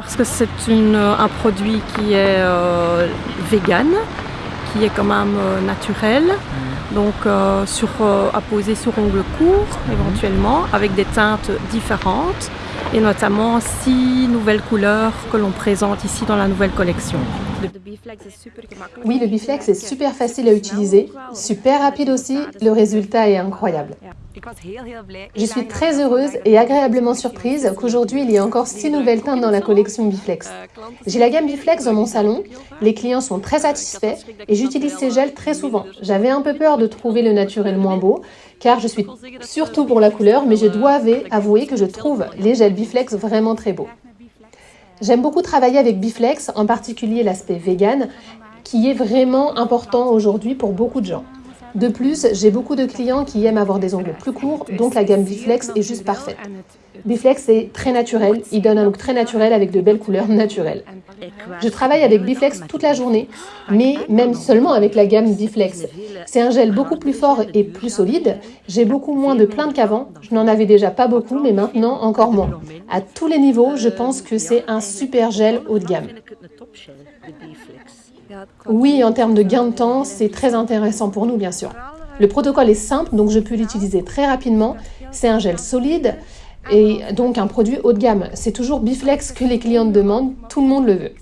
Parce que c'est un produit qui est euh, vegan, qui est quand même euh, naturel, Mhm. donc euh, sur, euh, à poser sur ongles courts Mhm. éventuellement, avec des teintes différentes et notamment six nouvelles couleurs que l'on présente ici dans la nouvelle collection. Oui, le Biflex est super facile à utiliser, super rapide aussi, le résultat est incroyable. Je suis très heureuse et agréablement surprise qu'aujourd'hui il y ait encore six nouvelles teintes dans la collection Biflex. J'ai la gamme Biflex dans mon salon, les clients sont très satisfaits et j'utilise ces gels très souvent. J'avais un peu peur de trouver le naturel moins beau, car je suis surtout pour la couleur, mais je dois avouer- avouer que je trouve les gels Biflex vraiment très beaux. J'aime beaucoup travailler avec Biflex, en particulier l'aspect vegan, qui est vraiment important aujourd'hui pour beaucoup de gens. De plus, j'ai beaucoup de clients qui aiment avoir des ongles plus courts, donc la gamme Biflex est juste parfaite. Biflex est très naturel, il donne un look très naturel avec de belles couleurs naturelles. Je travaille avec Biflex toute la journée, mais même seulement avec la gamme Biflex. C'est un gel beaucoup plus fort et plus solide. J'ai beaucoup moins de plaintes qu'avant. Je n'en avais déjà pas beaucoup, mais maintenant encore moins. À tous les niveaux, je pense que c'est un super gel haut de gamme. Oui, en termes de gain de temps, c'est très intéressant pour nous, bien sûr. Le protocole est simple, donc je peux l'utiliser très rapidement. C'est un gel solide et donc un produit haut de gamme. C'est toujours Biflex que les clientes demandent, tout le monde le veut.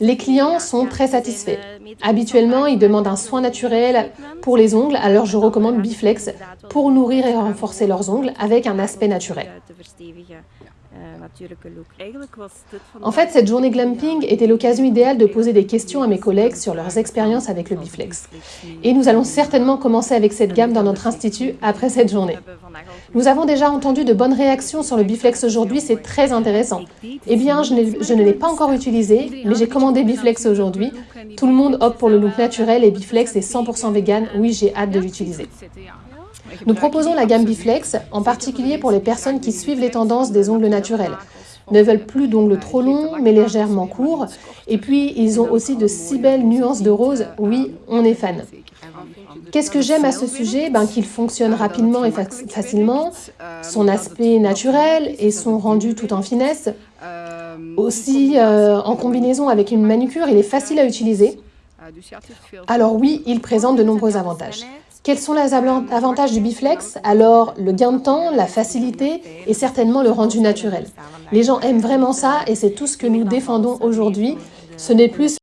Les clients sont très satisfaits. Habituellement, ils demandent un soin naturel pour les ongles, alors je recommande Biflex pour nourrir et renforcer leurs ongles avec un aspect naturel. En fait, cette journée glamping était l'occasion idéale de poser des questions à mes collègues sur leurs expériences avec le Biflex. Et nous allons certainement commencer avec cette gamme dans notre institut après cette journée. Nous avons déjà entendu de bonnes réactions sur le Biflex aujourd'hui, c'est très intéressant. Eh bien, je, ne l'ai pas encore utilisé, mais j'ai commandé Biflex aujourd'hui. Tout le monde opte pour le look naturel et Biflex est 100% vegan. Oui, j'ai hâte de l'utiliser. Nous proposons la gamme Biflex, en particulier pour les personnes qui suivent les tendances des ongles naturels. Ne veulent plus d'ongles trop longs, mais légèrement courts. Et puis, ils ont aussi de si belles nuances de rose. Oui, on est fan. Qu'est-ce que j'aime à ce sujet? Ben, Qu'il fonctionne rapidement et fac- facilement, son aspect naturel et son rendu tout en finesse. Aussi, euh, en combinaison avec une manucure, il est facile à utiliser. Alors oui, il présente de nombreux avantages. Quels sont les avantages du Biflex Alors, le gain de temps, la facilité et certainement le rendu naturel. Les gens aiment vraiment ça et c'est tout ce que nous défendons aujourd'hui. Ce n'est plus